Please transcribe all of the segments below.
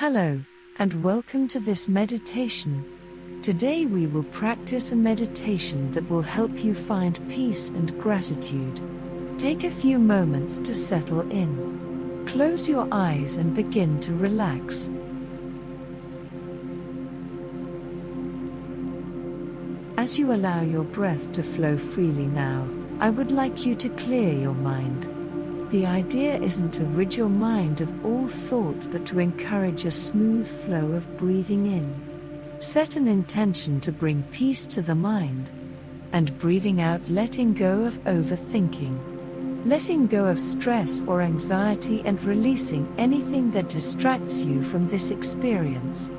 Hello, and welcome to this meditation. Today we will practice a meditation that will help you find peace and gratitude. Take a few moments to settle in. Close your eyes and begin to relax. As you allow your breath to flow freely now, I would like you to clear your mind. The idea isn't to rid your mind of all thought but to encourage a smooth flow of breathing in. Set an intention to bring peace to the mind. And breathing out, letting go of overthinking. Letting go of stress or anxiety and releasing anything that distracts you from this experience.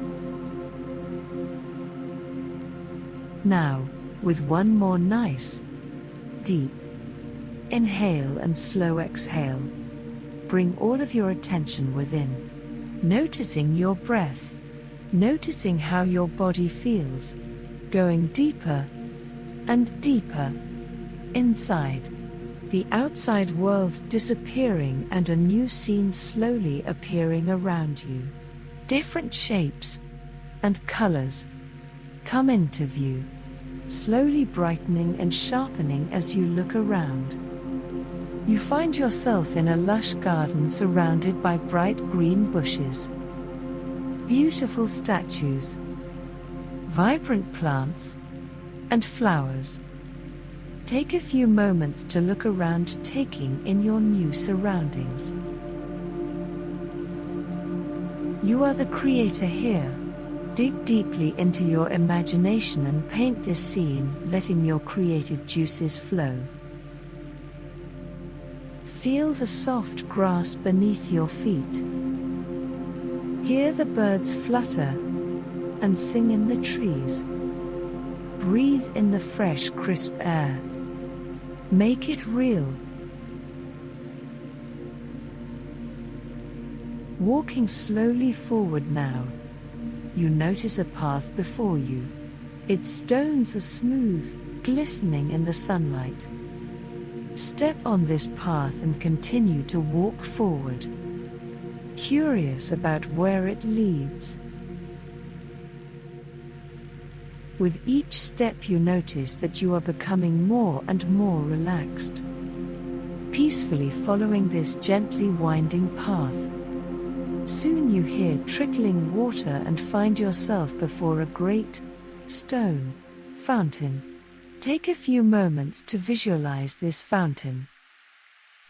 Now, with one more nice, deep, Inhale and slow exhale. Bring all of your attention within. Noticing your breath. Noticing how your body feels. Going deeper and deeper inside. The outside world disappearing and a new scene slowly appearing around you. Different shapes and colors come into view, slowly brightening and sharpening as you look around. You find yourself in a lush garden surrounded by bright green bushes, beautiful statues, vibrant plants, and flowers. Take a few moments to look around, taking in your new surroundings. You are the creator here. Dig deeply into your imagination and paint this scene, letting your creative juices flow. Feel the soft grass beneath your feet. Hear the birds flutter and sing in the trees. Breathe in the fresh, crisp air. Make it real. Walking slowly forward now, you notice a path before you. Its stones are smooth, glistening in the sunlight. Step on this path and continue to walk forward. Curious about where it leads. With each step, you notice that you are becoming more and more relaxed. Peacefully following this gently winding path. Soon you hear trickling water and find yourself before a great stone fountain. Take a few moments to visualize this fountain.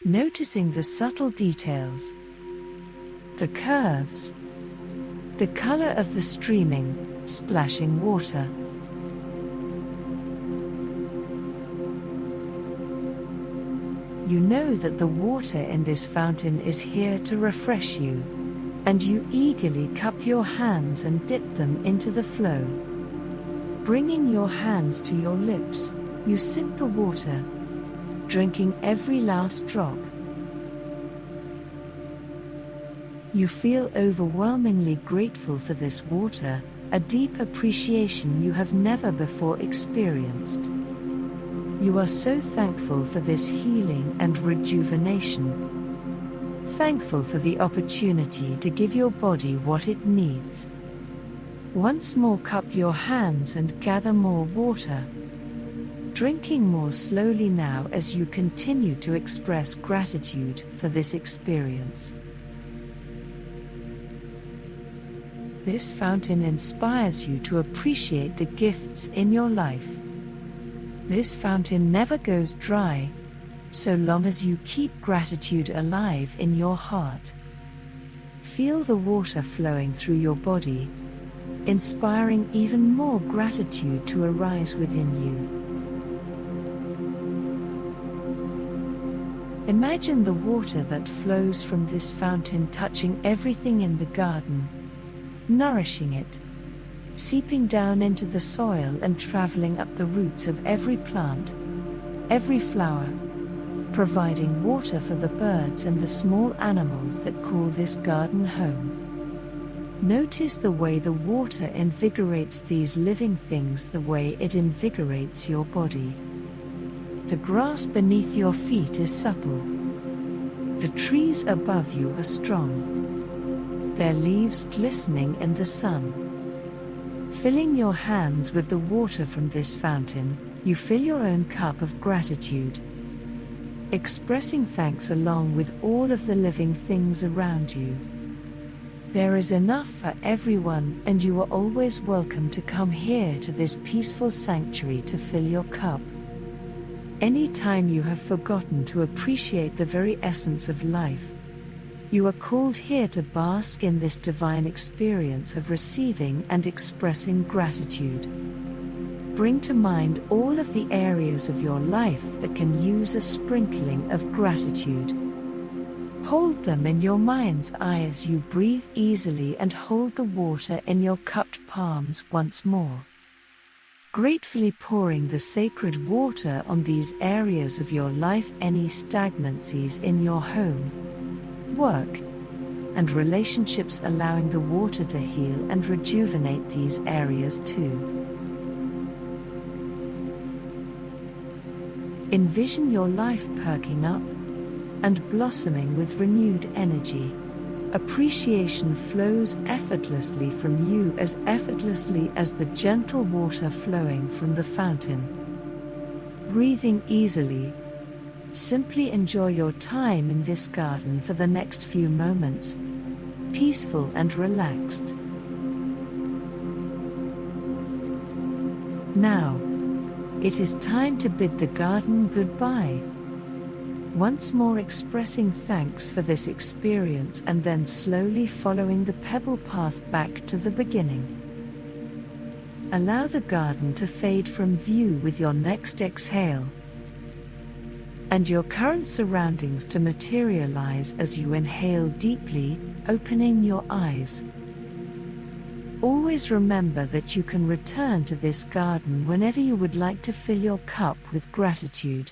Noticing the subtle details, the curves, the color of the streaming, splashing water. You know that the water in this fountain is here to refresh you, and you eagerly cup your hands and dip them into the flow. Bringing your hands to your lips, you sip the water, drinking every last drop. You feel overwhelmingly grateful for this water, a deep appreciation you have never before experienced. You are so thankful for this healing and rejuvenation. Thankful for the opportunity to give your body what it needs. Once more, cup your hands and gather more water. Drinking more slowly now as you continue to express gratitude for this experience. This fountain inspires you to appreciate the gifts in your life. This fountain never goes dry, so long as you keep gratitude alive in your heart. Feel the water flowing through your body inspiring even more gratitude to arise within you. Imagine the water that flows from this fountain touching everything in the garden, nourishing it, seeping down into the soil and traveling up the roots of every plant, every flower, providing water for the birds and the small animals that call this garden home. Notice the way the water invigorates these living things the way it invigorates your body. The grass beneath your feet is supple. The trees above you are strong. their leaves glistening in the sun. Filling your hands with the water from this fountain, you fill your own cup of gratitude. Expressing thanks along with all of the living things around you. There is enough for everyone, and you are always welcome to come here to this peaceful sanctuary to fill your cup. Any time you have forgotten to appreciate the very essence of life, you are called here to bask in this divine experience of receiving and expressing gratitude. Bring to mind all of the areas of your life that can use a sprinkling of gratitude. Hold them in your mind's eye as you breathe easily and hold the water in your cupped palms once more. Gratefully pouring the sacred water on these areas of your life, any stagnancies in your home, work, and relationships, allowing the water to heal and rejuvenate these areas too. Envision your life perking up and blossoming with renewed energy. Appreciation flows effortlessly from you as effortlessly as the gentle water flowing from the fountain. Breathing easily, simply enjoy your time in this garden for the next few moments, peaceful and relaxed. Now, it is time to bid the garden goodbye once more expressing thanks for this experience and then slowly following the pebble path back to the beginning. Allow the garden to fade from view with your next exhale. And your current surroundings to materialize as you inhale deeply, opening your eyes. Always remember that you can return to this garden whenever you would like to fill your cup with gratitude.